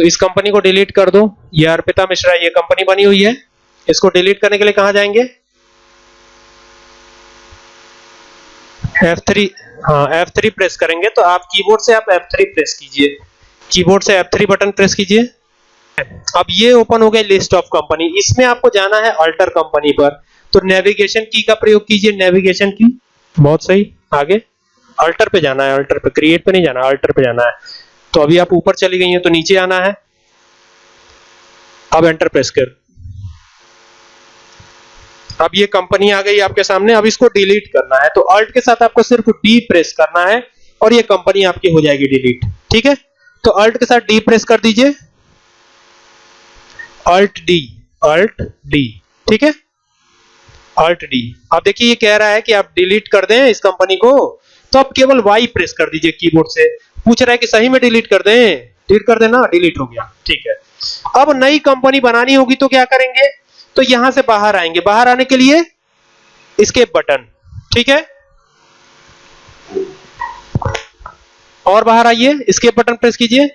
तो इस कंपनी को डिलीट कर दो। ये अर्पिता मिश्रा, ये कंपनी बनी हुई है। इसको डिलीट करने के लिए कहाँ जाएँगे? F3 हाँ F3 प्रेस करेंगे। तो आप कीबोर्ड से आप F3 प्रेस कीजिए। कीबोर्ड से F3 बटन प्रेस कीजिए। अब ये ओपन हो गया लिस्ट ऑफ़ कंपनी इसमें आपको जाना है अल्टर कंपनी पर। तो नेविगेशन की का प्रयोग कीजिए नेविगेशन की बहुत सही। आगे। अल्टर पे जाना है अल्टर पे। क्रिएट पे नहीं जाना अल्टर पे जाना है। तो अभी आप ऊपर चली गई हैं तो नीचे आना है। अब एंटर प्रेस कर। अब ये कंपनी आ गई आपके सामने, अब इसको डिलीट करना है। तो अल्ट के साथ आपको सिर्फ़ डी प्रेस करना है और ये कंपनी आपकी हो जाएगी डिलीट ठीक है? तो अल्ट के साथ डी प्रेस कर दीजिए। अल्ट डी अल्ट डी ठीक है? अल्ट डी अब देखिए ये कह रहा है कि आप डिलीट कर दें इस कंपनी को तो आप केवल वाई प्रेस कर दीजिए कीबोर्ड से। पूछ रहा है कि सही में डिलीट कर दें। डिलीट कर देना डिलीट हो गया। ठीक है। अब नई कंपनी बनानी होगी तो क्या करेंगे? तो यहाँ से बाहर आएँगे। बाहर आने के लिए स्केप बटन ठीक है? और बाहर आइए। स्केप बटन प्रेस कीजिए।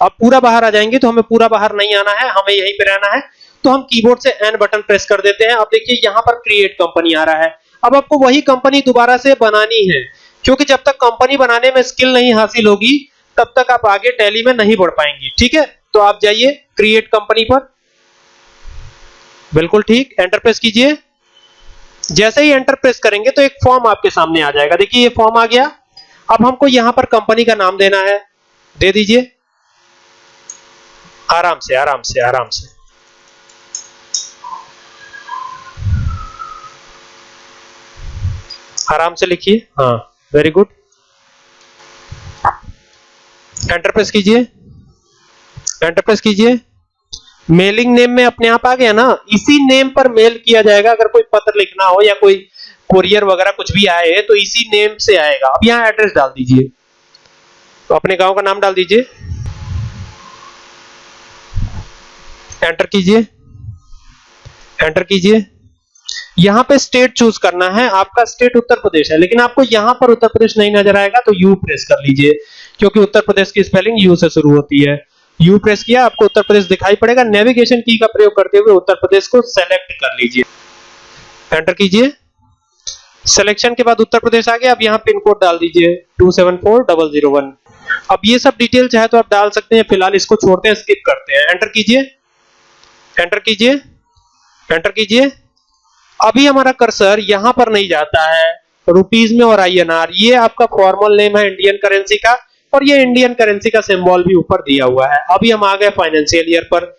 अब पूरा बाहर आ जाएँगे तो हमें पूरा बाहर नहीं आना है। हमें यहीं पे रहना है। तो हम कीबोर्ड से एन बटन प्रेस कर देते हैं। अब देखिए, यहाँ पर क्रिएट कंपनी आ रहा है। अब आपको वही कंपनी दोबारा से बनानी है। क्योंकि जब तक कंपनी बनाने में स्किल नहीं हासिल होगी, तब तक आप आगे टैली में नहीं बढ़ पाएँगे। ठीक है? तो आप जाइए क्रिएट कंपनी पर। बिल्कुल ठीक। एंटर प्रेस कीजिए। जैसे ही एंटर प्रेस करेंगे तो एक फॉर्म आपके सामने आ जाएगा। देखिए, ये फॉर्म आ गया। अब हमको यहाँ पर कंपनी का नाम देना है। दे दीजिए। आराम से आराम से आराम से। आराम से लिखिए। हाँ। वेरी गुड एंटर प्रेस कीजिए। एंटर प्रेस कीजिए। मेलिंग नेम में अपने आप आ गया ना? इसी नेम पर मेल किया जाएगा, अगर कोई पत्र लिखना हो या कोई कोरियर वगैरह कुछ भी आए तो इसी नेम से आएगा। अब यहाँ एड्रेस डाल दीजिए। तो अपने गाँव का नाम डाल दीजिए। एंटर कीजिए। एंटर कीजिए। यहाँ पे स्टेट चूज़ करना है, आपका स्टेट उत्तर प्रदेश है, लेकिन आपको यहाँ पर उत्तर प्रदेश नहीं नज़र आएगा तो यू प्रेस कर लीजिए, क्योंकि उत्तर प्रदेश की स्पेलिंग यू से शुरू होती है। यू प्रेस किया, आपको उत्तर प्रदेश दिखाई पड़ेगा नेविगेशन की का प्रयोग करते हुए उत्तर प्रदेश को सेलेक्ट कर लीजिए। एंटर कीजिए। सिलेक्शन के बाद उत्तर प्रदेश आ गया, अब यहाँ पिन कोड डाल दीजिए two seven four double zero one अब ये सब डिटेल चाहे तो आप डाल सकते हैं, फ़िलहाल इसको छोड़ते हैं स्किप करते हैं। एंटर कीजिए। एंटर कीजिए। एंटर कीजिए। अभी हमारा कर्सर यहाँ पर नहीं जाता है। रुपीज़ में और आईएनआर ये आपका फॉर्मल नेम है इंडियन करेंसी का, और ये इंडियन करेंसी का सिंबल भी ऊपर दिया हुआ है। अभी हम आ गए फाइनेंशियल ईयर पर।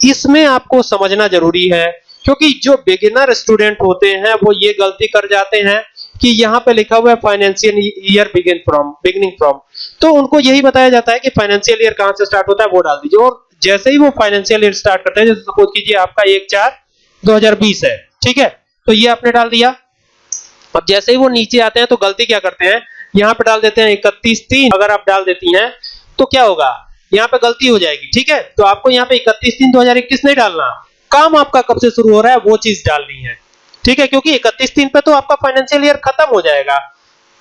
इसमें आपको समझना ज़रूरी है, क्योंकि जो बिगिनर स्टूडेंट होते हैं, वो ये गलती कर जाते हैं कि यहाँ पे लिखा हुआ है financial year begin from beginning from तो उनको यही बताया जाता है कि फाइनेंशियल ईयर कहाँ से स्टार्ट होता है, वो डाल दीजिए। और जैसे ही वो फाइनेंशियल ईयर स्टार्ट करते हैं, जैसे सपोज़ कीजिए आपका एक चार 2020 है, ठीक है? तो ये आपने डाल दिया। अब जैसे ही वो नीचे आते हैं तो गलती क्या करते हैं? यहाँ पे डाल देते हैं इकतीस तीन। अगर आप डाल देती हैं तो क्या होगा? यहाँ पे गलती हो जाएगी, ठीक है? तो आपको यहाँ पे इकतीस तीन दो नहीं डालना। काम आपका कब से शुरू हो रहा है, वो चीज़ डालनी है, ठीक है? क्योंकि इकतीस तीन पे तो आपका फाइनेंशियल ईयर खत्म हो जाएगा,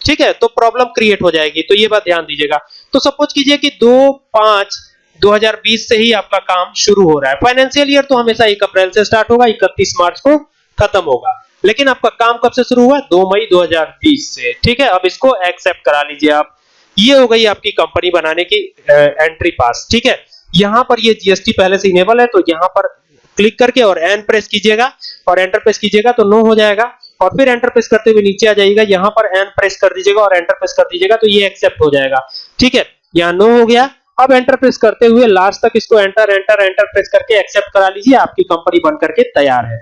ठीक है? तो प्रॉब्लम क्रिएट हो जाएगी। तो ये बात ध्यान दीजिएगा। तो सपोज़ कीजिए कि दो पाँच 2020 से ही आपका काम शुरू हो रहा है। फाइनेंशियल ईयर तो हमेशा एक अप्रैल से स्टार्ट होगा 31 मार्च को। खत्म होगा। लेकिन आपका काम कब से शुरू हुआ? 2 मई 2020 से। ठीक है? अब इसको एक्सेप्ट करा लीजिए आप। ये हो गई आपकी कंपनी बनाने की एंट्री पास ठीक है? यहाँ पर ये जीएसटी पहले से इनेबल है तो यहाँ पर क्लिक करके और एन प्रेस कीजिएगा। और एंटर प्रेस कीजिएगा तो नो हो जाएगा। और फिर एंटर प्रेस करते हुए नीचे आ जाइएगा। यहाँ पर एन प्रेस कर दीजिएगा और एंटर प्रेस कर दीजिएगा तो ये एक्सेप्ट हो जाएगा। ठीक है? यहाँ नो हो गया। अब एंटर प्रेस करते हुए लास्ट तक इसको एंटर एंटर एंटर प्रेस करके एक्सेप्ट करा लीजिए। आपकी कंपनी बन करके तैयार है।